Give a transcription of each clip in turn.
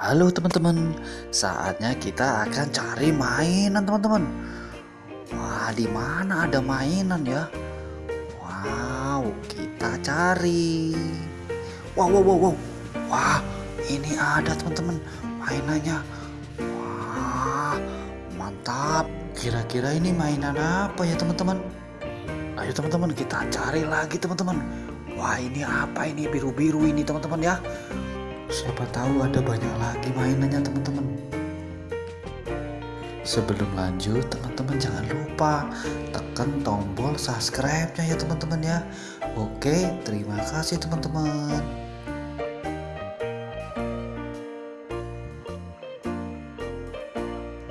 Halo teman-teman, saatnya kita akan cari mainan teman-teman. Wah, di mana ada mainan ya? Wow, kita cari. Wow, wow, wow, wow. Wah, ini ada teman-teman mainannya. Wah, mantap. Kira-kira ini mainan apa ya teman-teman? Ayo teman-teman kita cari lagi teman-teman. Wah, ini apa ini biru-biru ini teman-teman ya? Siapa tahu ada banyak lagi mainannya teman-teman. Sebelum lanjut teman-teman jangan lupa tekan tombol subscribe-nya ya teman-teman ya. Oke, terima kasih teman-teman.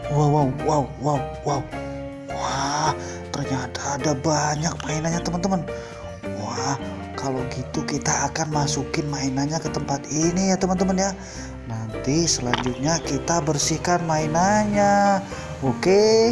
Wow, wow, wow, wow, wow. Wah, ternyata ada banyak mainannya teman-teman. Kalau gitu kita akan masukin mainannya ke tempat ini ya teman-teman ya. Nanti selanjutnya kita bersihkan mainannya. Oke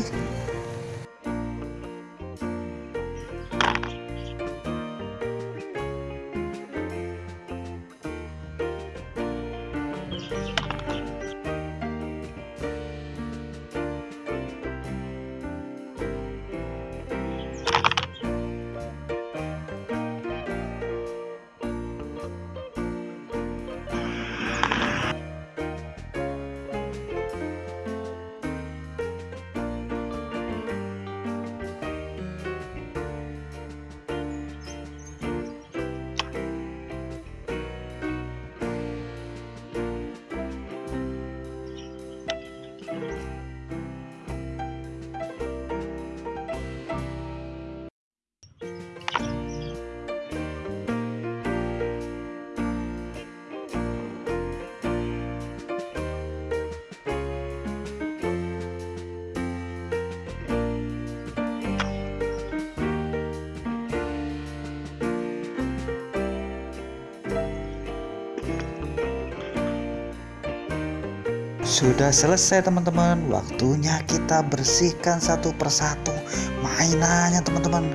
Sudah selesai teman-teman. Waktunya kita bersihkan satu persatu Mainannya teman-teman.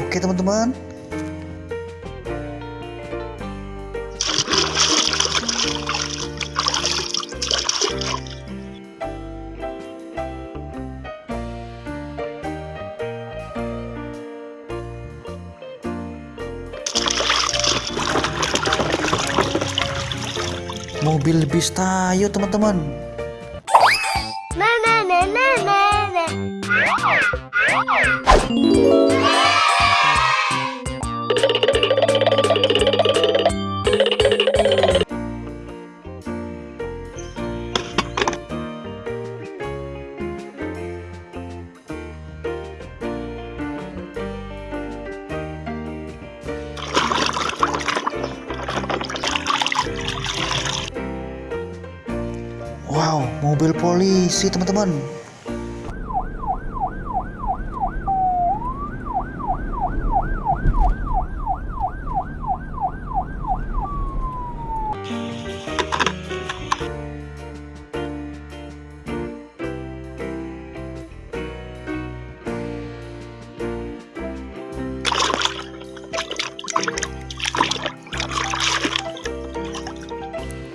Oke teman-teman mobil bis. Tayo teman-teman Wow, mobil polisi teman-teman.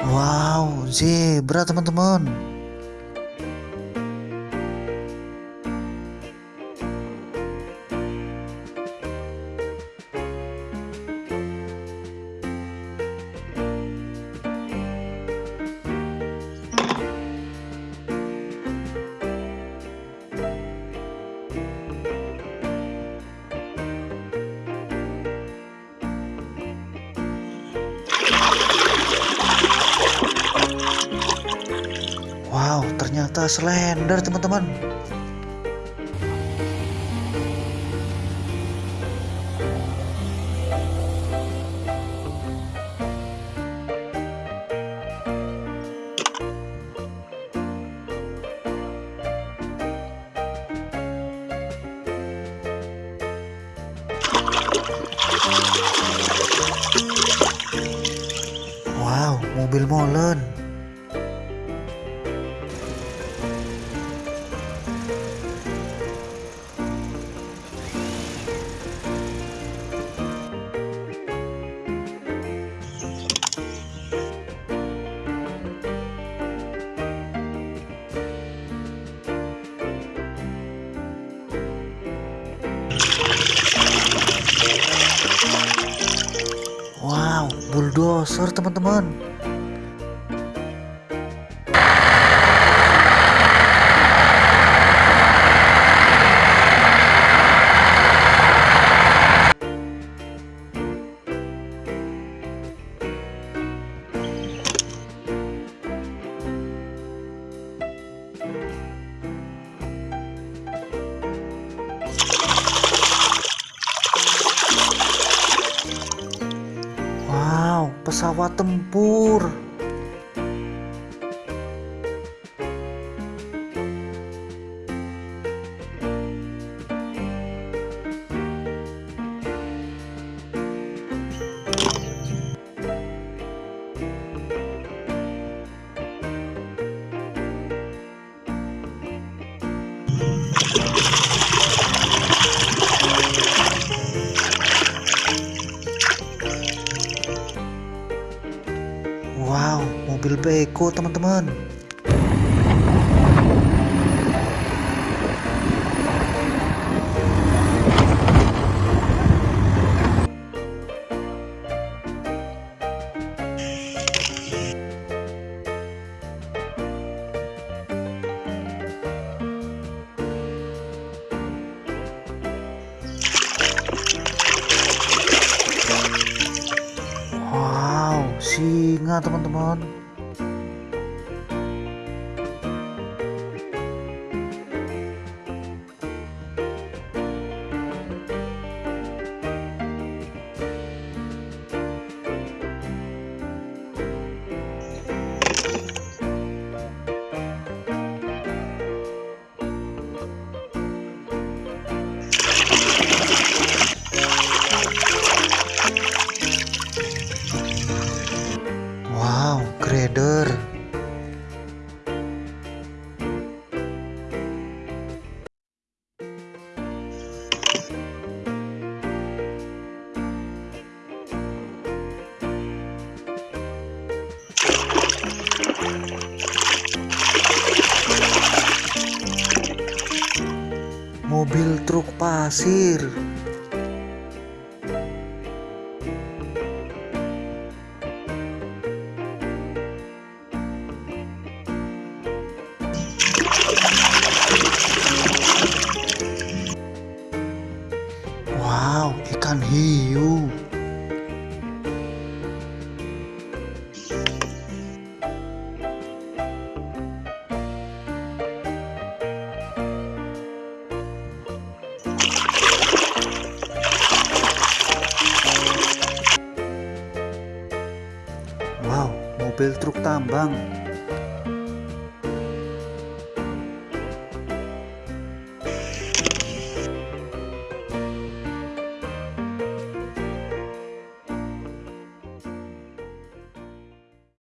Wow, zebra teman-teman. Wow, ternyata slender teman-teman. Wow, mobil molen. Bulldozer teman-teman pesawat tempur. Mobil beko teman-teman. Wow, singa teman-teman. Pasir. Wow, ikan hiu. Mobil truk tambang.